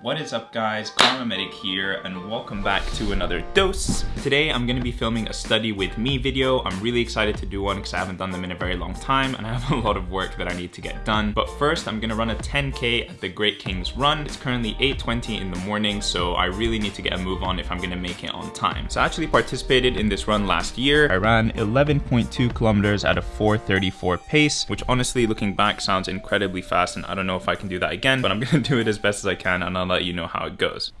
What is up guys, Karma Medic here and welcome back to another dose. Today I'm gonna be filming a study with me video. I'm really excited to do one because I haven't done them in a very long time and I have a lot of work that I need to get done. But first I'm gonna run a 10K at the Great Kings Run. It's currently 8.20 in the morning so I really need to get a move on if I'm gonna make it on time. So I actually participated in this run last year. I ran 11.2 kilometers at a 434 pace, which honestly looking back sounds incredibly fast and I don't know if I can do that again, but I'm gonna do it as best as I can and I'll let you know how it goes.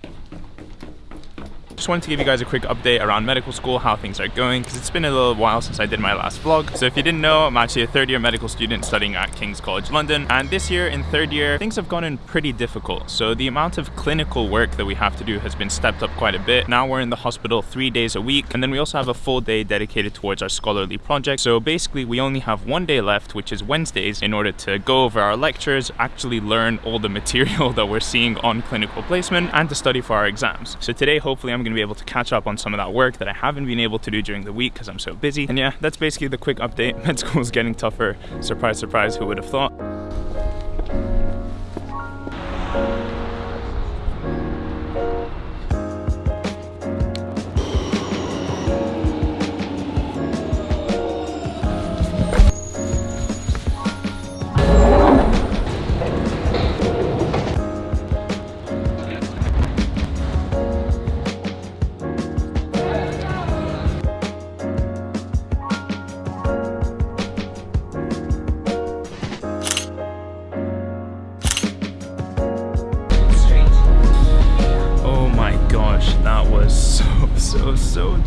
Just wanted to give you guys a quick update around medical school, how things are going, because it's been a little while since I did my last vlog. So if you didn't know, I'm actually a third year medical student studying at King's College London. And this year in third year, things have gone in pretty difficult. So the amount of clinical work that we have to do has been stepped up quite a bit. Now we're in the hospital three days a week. And then we also have a full day dedicated towards our scholarly project. So basically we only have one day left, which is Wednesdays, in order to go over our lectures, actually learn all the material that we're seeing on clinical placement and to study for our exams. So today, hopefully I'm gonna be able to catch up on some of that work that I haven't been able to do during the week because I'm so busy. And yeah, that's basically the quick update. Med school is getting tougher. Surprise, surprise, who would have thought?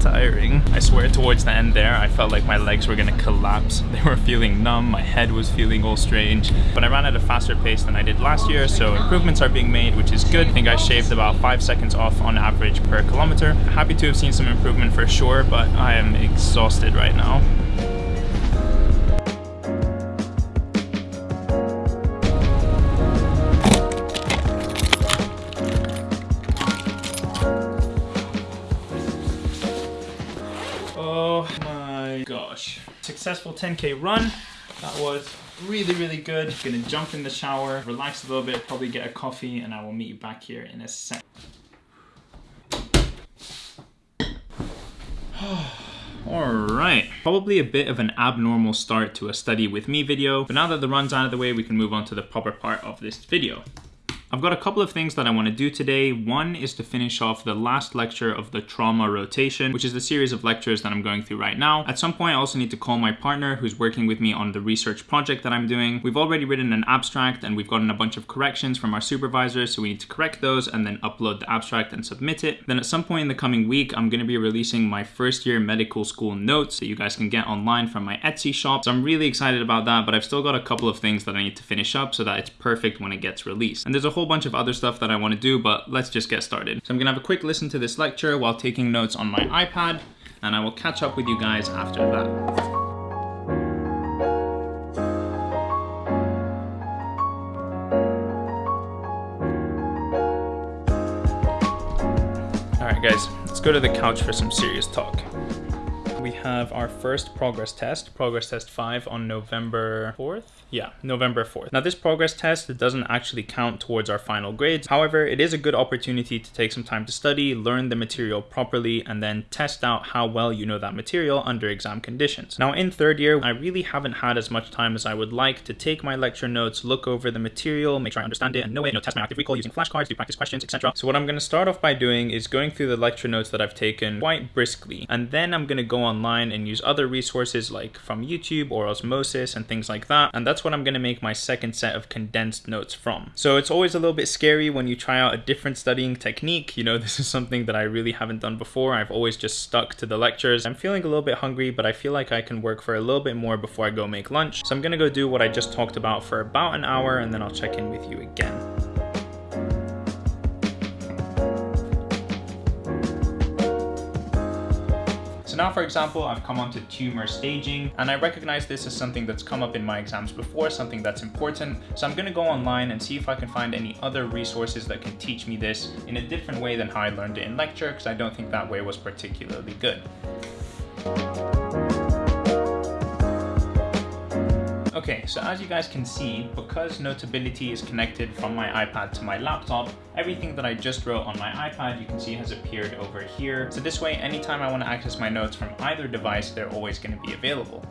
Tiring. I swear towards the end there, I felt like my legs were gonna collapse. They were feeling numb, my head was feeling all strange. But I ran at a faster pace than I did last year, so improvements are being made, which is good. I think I shaved about five seconds off on average per kilometer. Happy to have seen some improvement for sure, but I am exhausted right now. Successful 10k run. That was really, really good. Gonna jump in the shower, relax a little bit, probably get a coffee, and I will meet you back here in a sec. Alright, probably a bit of an abnormal start to a study with me video, but now that the run's out of the way, we can move on to the proper part of this video. I've got a couple of things that I want to do today. One is to finish off the last lecture of the trauma rotation, which is the series of lectures that I'm going through right now. At some point, I also need to call my partner who's working with me on the research project that I'm doing. We've already written an abstract and we've gotten a bunch of corrections from our supervisors, so we need to correct those and then upload the abstract and submit it. Then at some point in the coming week, I'm going to be releasing my first year medical school notes that you guys can get online from my Etsy shop. So I'm really excited about that, but I've still got a couple of things that I need to finish up so that it's perfect when it gets released. And there's a whole bunch of other stuff that I want to do, but let's just get started. So I'm gonna have a quick listen to this lecture while taking notes on my iPad, and I will catch up with you guys after that. Alright guys, let's go to the couch for some serious talk. We have our first progress test, progress test 5 on November 4th. Yeah, November 4th. Now this progress test doesn't actually count towards our final grades. However, it is a good opportunity to take some time to study, learn the material properly, and then test out how well you know that material under exam conditions. Now in third year, I really haven't had as much time as I would like to take my lecture notes, look over the material, make sure I understand it and know it, you know, test my active recall using flashcards, do practice questions, etc. So what I'm going to start off by doing is going through the lecture notes that I've taken quite briskly, and then I'm going to go online and use other resources like from YouTube or Osmosis and things like that, and that's what I'm going to make my second set of condensed notes from. So it's always a little bit scary when you try out a different studying technique. You know, this is something that I really haven't done before. I've always just stuck to the lectures. I'm feeling a little bit hungry, but I feel like I can work for a little bit more before I go make lunch. So I'm going to go do what I just talked about for about an hour, and then I'll check in with you again. So now, for example, I've come onto tumor staging, and I recognize this as something that's come up in my exams before, something that's important. So I'm gonna go online and see if I can find any other resources that can teach me this in a different way than how I learned it in lecture, because I don't think that way was particularly good. Okay, so as you guys can see, because Notability is connected from my iPad to my laptop, everything that I just wrote on my iPad you can see has appeared over here. So this way, anytime I want to access my notes from either device, they're always going to be available.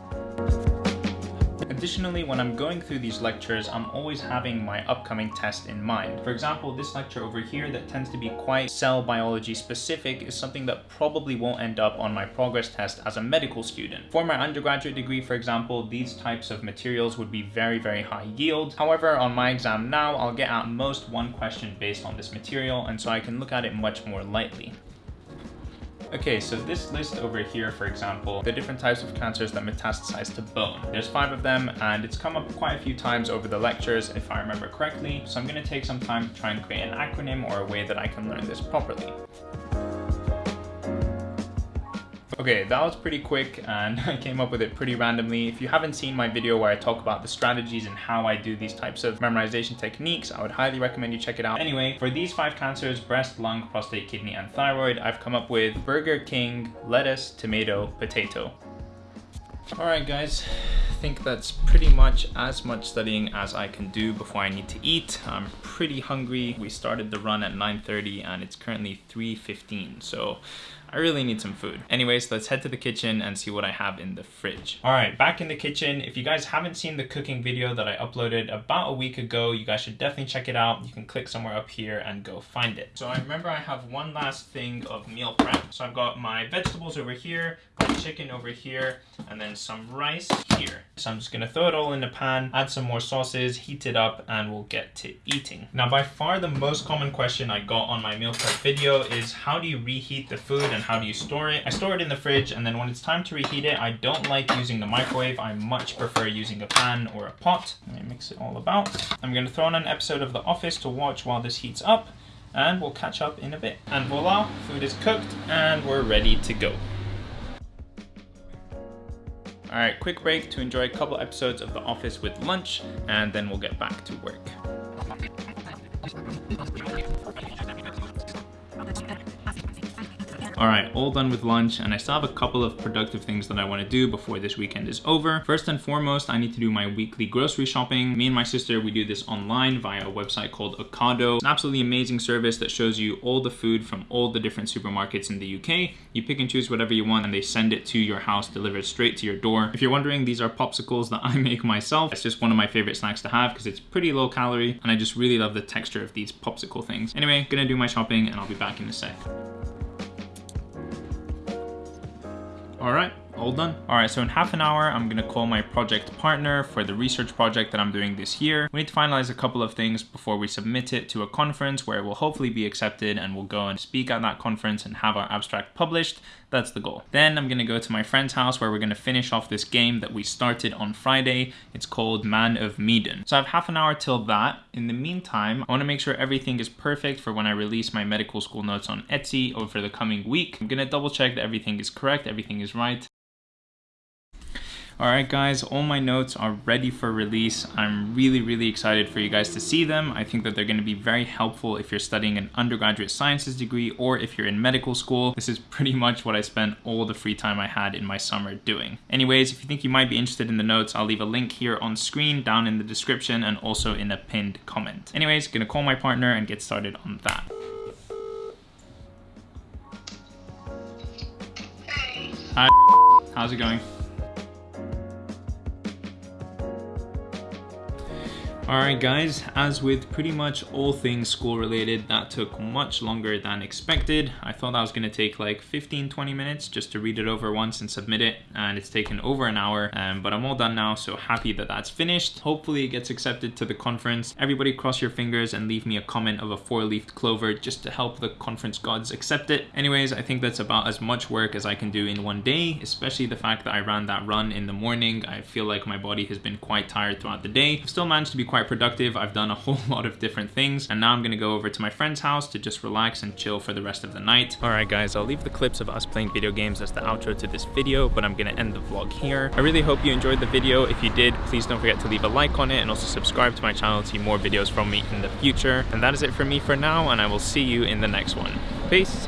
Additionally, when I'm going through these lectures, I'm always having my upcoming test in mind. For example, this lecture over here that tends to be quite cell biology specific is something that probably won't end up on my progress test as a medical student. For my undergraduate degree, for example, these types of materials would be very, very high yield. However, on my exam now, I'll get at most one question based on this material, and so I can look at it much more lightly. Okay, so this list over here, for example, the different types of cancers that metastasize to bone. There's five of them, and it's come up quite a few times over the lectures, if I remember correctly. So I'm gonna take some time to try and create an acronym or a way that I can learn this properly. Okay, that was pretty quick and I came up with it pretty randomly. If you haven't seen my video where I talk about the strategies and how I do these types of memorization techniques, I would highly recommend you check it out. Anyway, for these five cancers, breast, lung, prostate, kidney, and thyroid, I've come up with Burger King, lettuce, tomato, potato. All right, guys, I think that's pretty much as much studying as I can do before I need to eat. I'm pretty hungry. We started the run at 9.30 and it's currently 3.15, so I really need some food. Anyways, let's head to the kitchen and see what I have in the fridge. All right, back in the kitchen. If you guys haven't seen the cooking video that I uploaded about a week ago, you guys should definitely check it out. You can click somewhere up here and go find it. So I remember I have one last thing of meal prep. So I've got my vegetables over here, my chicken over here, and then some rice here. So I'm just gonna throw it all in the pan, add some more sauces, heat it up, and we'll get to eating. Now, by far the most common question I got on my meal prep video is how do you reheat the food and how do you store it? I store it in the fridge, and then when it's time to reheat it, I don't like using the microwave. I much prefer using a pan or a pot. Let me mix it all about. I'm gonna throw on an episode of The Office to watch while this heats up, and we'll catch up in a bit. And voila, food is cooked, and we're ready to go. All right, quick break to enjoy a couple episodes of The Office with lunch, and then we'll get back to work. All right, all done with lunch, and I still have a couple of productive things that I wanna do before this weekend is over. First and foremost, I need to do my weekly grocery shopping. Me and my sister, we do this online via a website called Ocado. It's an absolutely amazing service that shows you all the food from all the different supermarkets in the UK. You pick and choose whatever you want, and they send it to your house, delivered straight to your door. If you're wondering, these are popsicles that I make myself. It's just one of my favorite snacks to have because it's pretty low calorie, and I just really love the texture of these popsicle things. Anyway, gonna do my shopping, and I'll be back in a sec. All right, all done. All right, so in half an hour, I'm gonna call my project partner for the research project that I'm doing this year. We need to finalize a couple of things before we submit it to a conference where it will hopefully be accepted and we'll go and speak at that conference and have our abstract published. That's the goal. Then I'm gonna go to my friend's house where we're gonna finish off this game that we started on Friday. It's called Man of Medan. So I have half an hour till that. In the meantime, I wanna make sure everything is perfect for when I release my medical school notes on Etsy over the coming week. I'm gonna double check that everything is correct, everything is right. All right, guys, all my notes are ready for release. I'm really, really excited for you guys to see them. I think that they're gonna be very helpful if you're studying an undergraduate sciences degree or if you're in medical school. This is pretty much what I spent all the free time I had in my summer doing. Anyways, if you think you might be interested in the notes, I'll leave a link here on screen, down in the description, and also in a pinned comment. Anyways, gonna call my partner and get started on that. Hi, how's it going? Alright guys, as with pretty much all things school related, that took much longer than expected. I thought that was going to take like 15-20 minutes just to read it over once and submit it, and it's taken over an hour, um, but I'm all done now, so happy that that's finished. Hopefully it gets accepted to the conference. Everybody cross your fingers and leave me a comment of a four-leafed clover just to help the conference gods accept it. Anyways, I think that's about as much work as I can do in one day, especially the fact that I ran that run in the morning. I feel like my body has been quite tired throughout the day. I've still managed to be quite quite productive. I've done a whole lot of different things and now I'm gonna go over to my friend's house to just relax and chill for the rest of the night. All right guys, I'll leave the clips of us playing video games as the outro to this video, but I'm gonna end the vlog here. I really hope you enjoyed the video. If you did, please don't forget to leave a like on it and also subscribe to my channel to see more videos from me in the future. And that is it for me for now and I will see you in the next one. Peace!